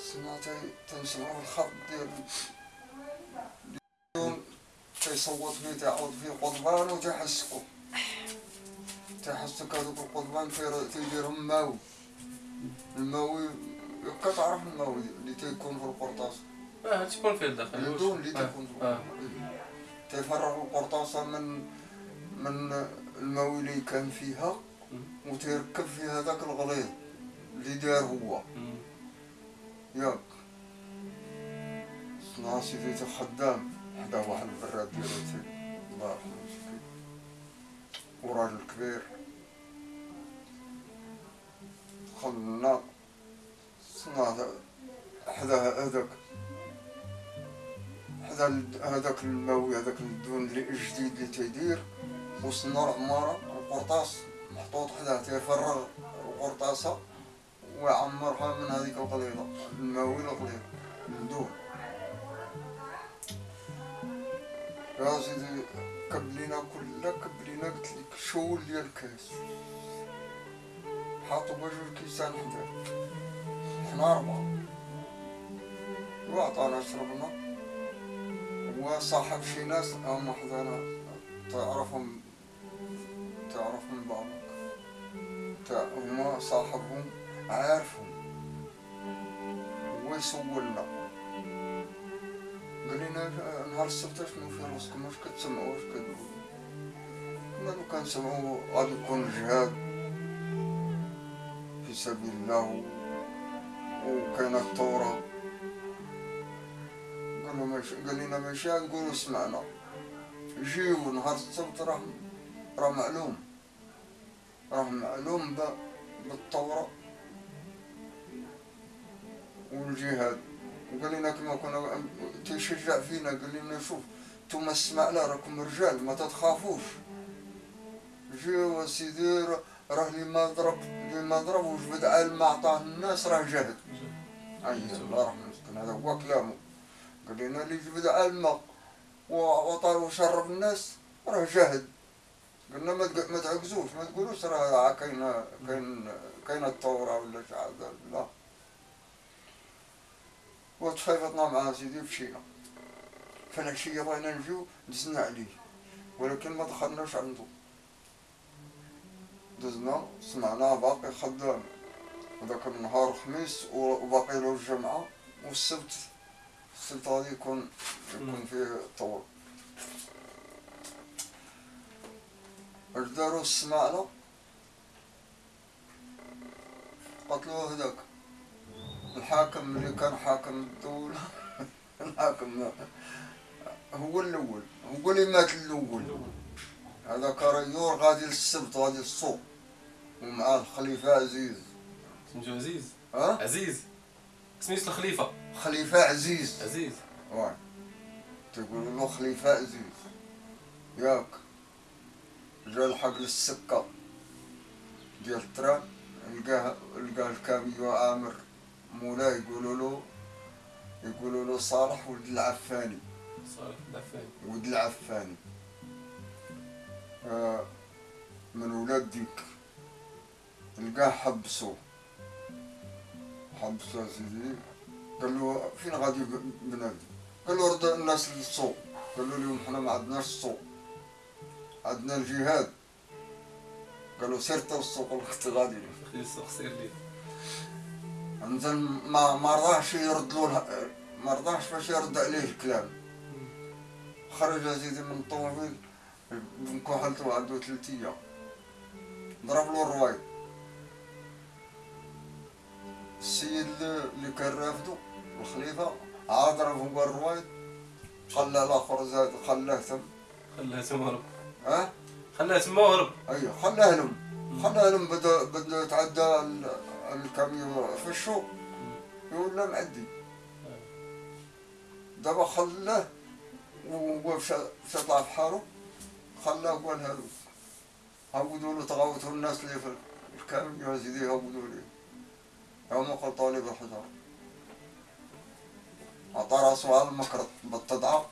سمعت تنسمعوا الخط ديال اليوم تيصوت فيه تعود فيه قضبان وتيحسكو تيحسك هذوك القضبان في- تيديرهم ماوي الماوي يبقى تعرف الماوي اللي تيكون في القرطاس آه تكون فيه الداخل اللي تكون في آه. تيفرغ القرطاسة من من الماوي اللي كان فيها وتيركب في هذاك الغليظ اللي دار هو مم. ياك. صنع سيدي خدام. حدا واحد البراد ديالتي الله يرحمه مسكين وراجل كبير. دخلنا. صنع حدا هذاك. حدا هذاك الماوي هذاك الدون اللي الجديد اللي تيدير. وصلنا العمارة القرطاس. محطوط حداه تيفرغ القرطاسة. ويعمرها من هذيك القليلة الماوي القليلة الدون يا سيدي كب لينا كلها كب لينا قلت لك شول ديال الكاس. حاطوا بجوج كيسان حدا حنا أربعة. وعطانا شربنا. وصاحب شي ناس هما حدانا تعرفهم تعرفهم بعضك هما صاحبهم. عارفهم. ويسولنا قال لنا نهار السبت شنو في راسكم؟ واش كتسمعوا؟ واش كتقولوا كنا لو كنسمعوا غادي يكون الجهاد في سبيل الله. وكاينة الثوره قالوا ماشي قال لنا ماشي نقولوا سمعنا جيو نهار السبت راه راه معلوم. راه معلوم بالثوره والجهاد وقال لنا كما كنا تيشجع فينا قال لنا شوف نتوما السمعنا راكم رجال ما تتخافوش. جيو سيدي راه- اللي ما ضرب اللي ما ضرب وجبد عالم ما عطاه الناس راه جهد أي الله يرحمه مسكين هذا هو كلامه. قال لنا اللي جبد علمه وعطى وشرب الناس راه جهد قلنا ما ما تعكزوش ما تقولوش راه كاينة كاين كاينة الثورة ولا شي حاجة. لا. وتفايضنا مع سيدي مشينا فالعشية بغينا نجيو دزنا عليه. ولكن ما دخلناش عنده دزنا سمعنا باقي خدام. هذاك النهار الخميس وباقي له الجمعة والسبت السبت. غادي يكون يكون فيه طول. اش دارو السماعلة قتلوه هذاك. الحاكم اللي كان حاكم الدولة الحاكم هو الأول هو اللي مات الأول. هذا كريور غادي للسبت غادي للسوق ومعاه الخليفة عزيز. سميتو عزيز؟ ها؟ عزيز. سميت الخليفة؟ خليفة عزيز. عزيز. واي تقول له خليفة عزيز. ياك. جا الحق للسكة. ديال التران لقاه لقاه الكاميو عامر مولاه يقولوا له يقولوا له صالح ولد العفاني. صالح ولد العفاني. آه من ولاد ديك. لقاه حبسو. حبسو سيدي قال له فين غادي بنادم؟ قال له رد الناس للسوق قال له اليوم حنا ما عندناش السوق عندنا الجهاد. قالوا سير تا السوق كنت غادي. السوق سير لي. نزل ما ما رضاش يرد له ما رضاش باش يرد عليه الكلام. خرج سيدي من الطوموبيل بن كحلته عنده ثلاث أيام ضرب له الروايد السيد اللي كان رافدو الخليفة عاد ضربه بالروايد خلى الآخر زاد خلاه ثم. خلاه تما هرب. ها؟ خلاه تما هرب. أيوه خلاه لهم. خلاه لهم بدا بدا يتعدى ال- الكاميو في السوق يقول له معدي. دابا خلاه وهو مشى طلع في حاله خلاه قال هادو. هودوا له تغوتوا الناس اللي في الكامل يا سيدي هودوا لي يوم قلطوني بالحجر عطى راسه على المكرط بالتضعف.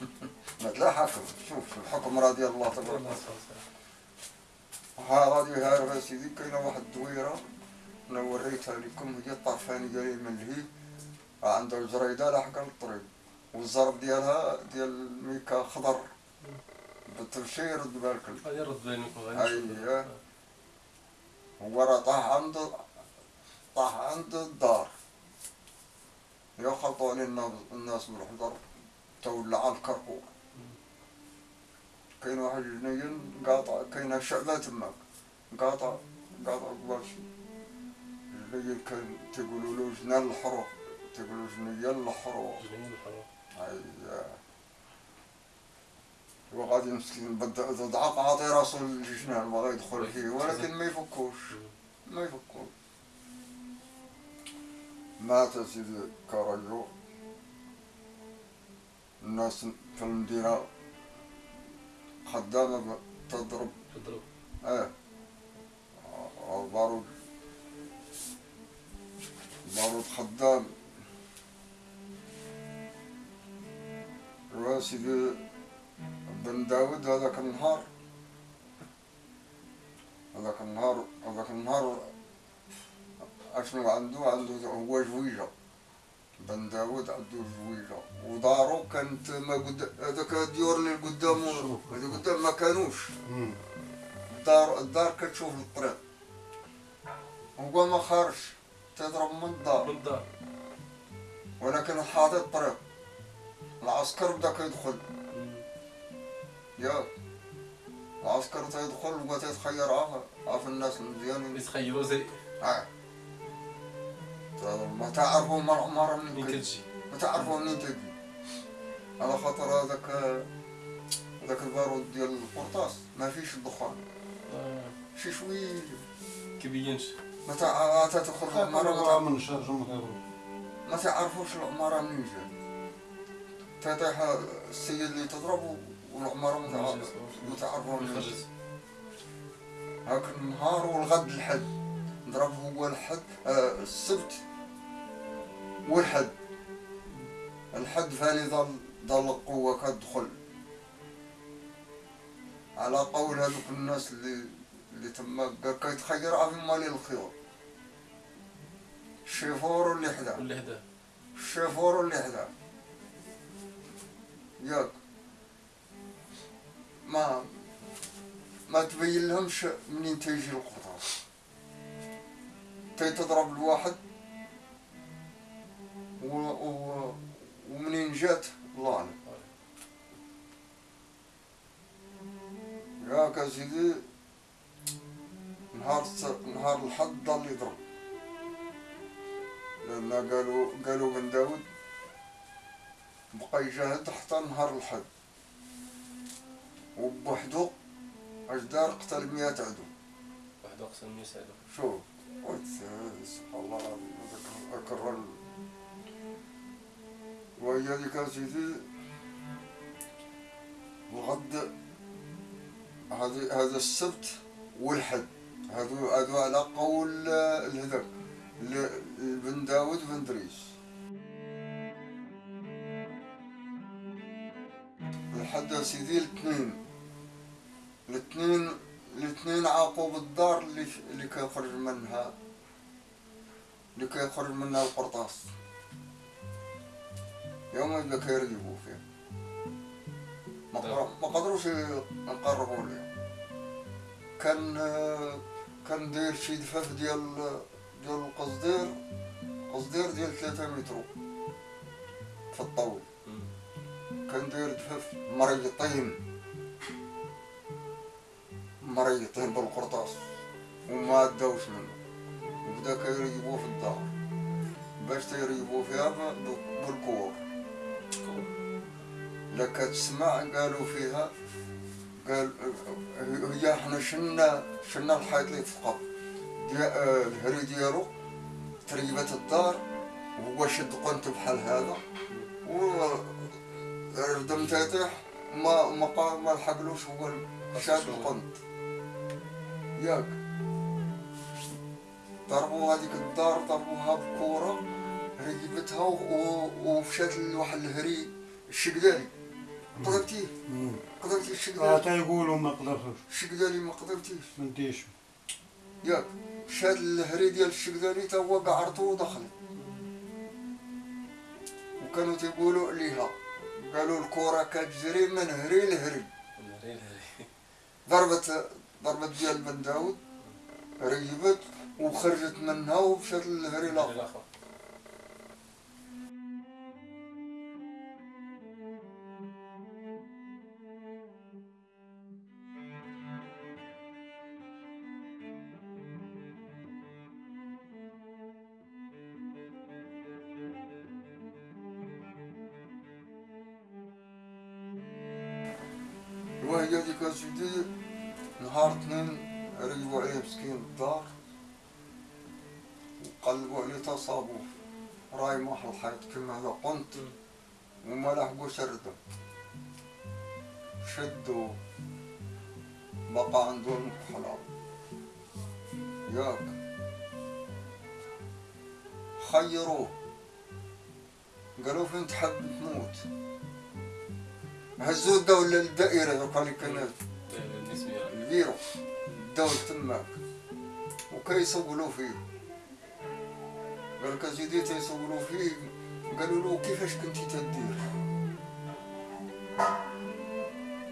مثل حكم شوف الحكم رضي الله تبارك وتعالى يسلمك. ها غادي هارب سيدي كاينة واحد الدويره أنا وريتها لكم هي الطرفاني ديالي من الهي عندها الجريده لاحقه للطريق والزرب ديالها ديال ميكا خضر. بالتبشير رد بالك. غادي نرد بينك. أيوة. هو راه طاح عند طاح عند الدار. يا خلطوني الناس بالحجر تولى على الكركور كاين واحد جنين قاطع كاين شعبة تماك قاطع قاطع شي. جنين كان تيقولوا له جنان الحروق تيقولوا جنيان الحروق جنين الحروق. أيوة وغادي مسكين تضعق عاطي راسو للجنان بغا يدخل فيه ولكن ما يفكوش. ما يفكوش. مات سيدي كاريو الناس في المدينة خدامة ب- تضرب. تضرب. إيه بارود بارود خدام يا سيدي بن داود هذاك النهار. هذاك النهار هذاك النهار. اشنو عنده عنده هو جويجة. بن داود عنده جويجة ودارو كانت ما قد هذاك الديور اللي قدامه اللي قدام ما كانوش. الدار الدار كتشوف الطريق. هو ما خارج. تضرب من الدار. من الدار. ولكن حاطط الطريق. العسكر بدا كيدخل. ياك العسكر تيدخل وبغا تيتخير عا عا في الناس المزيانين؟ يتخيلوا زي آه. ما تعرفوا من منين كتجي كتجي ما تعرفوا منين تجي على خاطر هذاك هذاك البارود ديال القرطاس ما فيش الدخان. آه، شي شوية كيبينش ما تع- تدخل العمارة ما من شهر ما تعرفوش العمارة منين جات. تطيح السيد اللي تضربه والعمارة ما تع- ما تعرفوا منين جات. هاك النهار والغد الحد. ضرب هو الحد آه السبت. والحد الحد ثاني ظل ظل القوة كتدخل على قول هذوك الناس اللي اللي تما كيتخير عافي مالي الخيور الشيفور اللي حدا. واللي حداه الشيفور اللي حدا. ياك. ما ما تبين لهمش منين تيجي القطاس تضرب الواحد جات الله اعلم ياك يا سيدي نهار نهار الحد ضل يضرب لأن قالوا قالوا بن داود بقى يجاهد حتى نهار الحد وبوحدو اش دار قتل مئة عدو واحد اقسم يساعدو شوف قلت سبحان الله أكرر يا سيدي الغد هذا هذا السبت والحد. هذو هذو على قول آه، الهذاك ل- بن داود بن دريس الحد سيدي الاثنين. الاثنين الاثنين عاقوا بالدار اللي اللي كيخرج منها اللي كيخرج منها القرطاس. يوم يبدا كيرقبوا فيه. ما قر- ما قدروش يقربوا ليه. كان كان داير شي دفاف ديال ديال القصدير قصدير ديال ثلاثة متر في الطول. كان داير دفاف مريطين مريطين بالقرطاس. وما داوش منه. وبدا كيريبوه في الدار. باش تيريبوه فيها بالكور. لا كتسمع قالوا فيها قال هي إحنا شلنا شلنا الحيط اللي ديال آه، الهري ديالو تريبت الدار وهو شد قنت بحال هذا. و ردم تيطيح ما ما قا- ما لحقلوش هو شاد القنط ياك. ضربوا هذيك الدار ضربوها بكورة. ركبتها و- ومشات لواحد الهري الشقدالي قدرتيه مم. قدرتي آه الشقدالي تيقولوا ما قدرتوش الشقدالي ما قدرتيش. ما نديش. ياك. شاد الهري ديال الشقدالي تا هو قعرتو ودخل. وكانوا تيقولوا عليها. قالوا الكرة كتجري من هري لهري. ضربت ضربت ديال بن داود. ريبت وخرجت منها ومشات للهري الآخر. وهي ديك اسيدي نهار اثنين ريبوا عليه مسكين الدار وقلبوا عليه تصابوه راي محل الحيط كما هذا قنت وما لحقوش الردم شدوا بقى عندهم حلال. ياك خيروه قالوا فين تحب تموت هزوا الدولة للدائرة ذوك اللي كانت الفيرو داو تماك. وكيصولوا فيه. قال لك زيدي تيصولوا فيه. قالوا له كيفاش كنتي تدير؟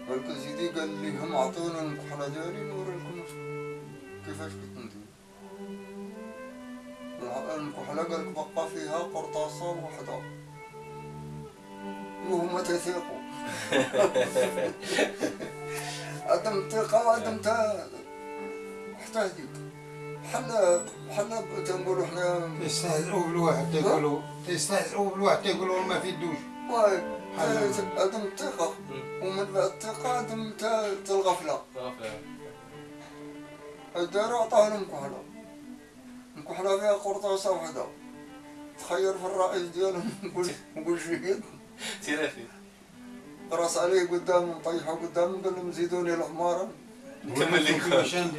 قال لك زيدي قال لي هم عطوني المكحلة ديالي نوري لكم كيفاش كنت ندير. الع- المكحلة قال لك بقى فيها قرطاسة وحدة. وهما تيثيقوا عدم الثقة وعدم تا حتى هذيك بحال بحال تنقولوا حنا يستهزئوا بالواحد تيقولوا يستهزئوا بالواحد تيقولوا ما في الدوش واي. حل. عدم الثقة ومن بعد الثقة عدم تا- تا الغفلة غفلة الدار عطاها لهم كحلة مكحلة فيها قرطاسة وحدة تخير في الرئيس ديالهم. نقول شهيد تيرافي. راس عليه قدامهم طيحوا قدامهم قال لهم زيدوني العمارة نكمل لكم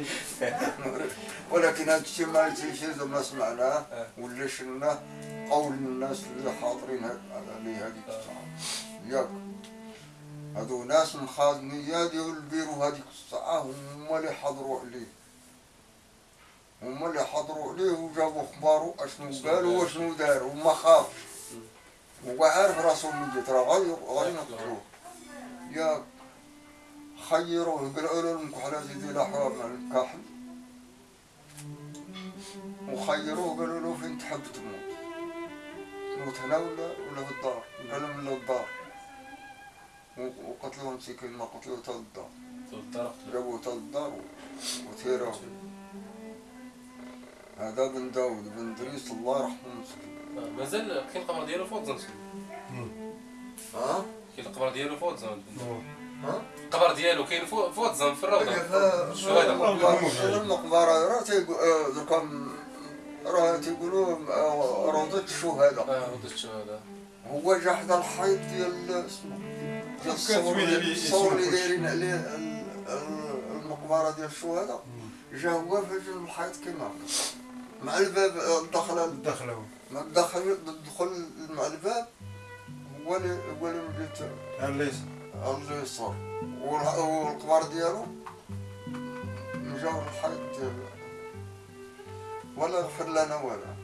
ولكن هذا الشيء ما يجيش ما سمعناه آه. ولا شلناه قول من الناس اللي حاضرين على هذيك الساعة ياك. هادو ناس مخازنية ديال البيرو هذيك الساعة هما اللي حضروا عليه. هما اللي حضروا عليه وجابوا اخبارو أشنو قالوا واشنو دار وما خافش. هو عارف راسو ميت راه غير غير نقتلوه ياك خيروه قالوا له المكحلة زيدي لا حوار مع الكحل وخيروه قالوا له فين تحب تموت. تموت هنا ولا ولا في الدار؟ قال لهم لا الدار. وقتلوه مسكين ما قتلوه تا الدار جابوه تا الدار و- وثيروه هذا بن داود بن دريس الله يرحمه. مسكين مازال كاين القمر ديالو فوق ها القمر ديالو فوق زنسو ها؟ القبر ديالو كاين فوق فوق الزنف في الروضة. الشهداء المقبرة؟ راه تيقو- آه، راه تيقولوا آه، روضة الشهداء آه روضة الشهداء هو جا حدا الحيط ديال اسمه. ديال الصور الصور اللي دايرين عليه ال- ال- المقبرة ديال الشهداء جا هو في جنب الحيط كيما مع الباب آه، الدخلة دخلوا مع الدخل الدخول مع الباب. هو اللي مجيت الليس اليسار والح- والقبر ديالو مجاور الحيط ولا غفر لنا ولا.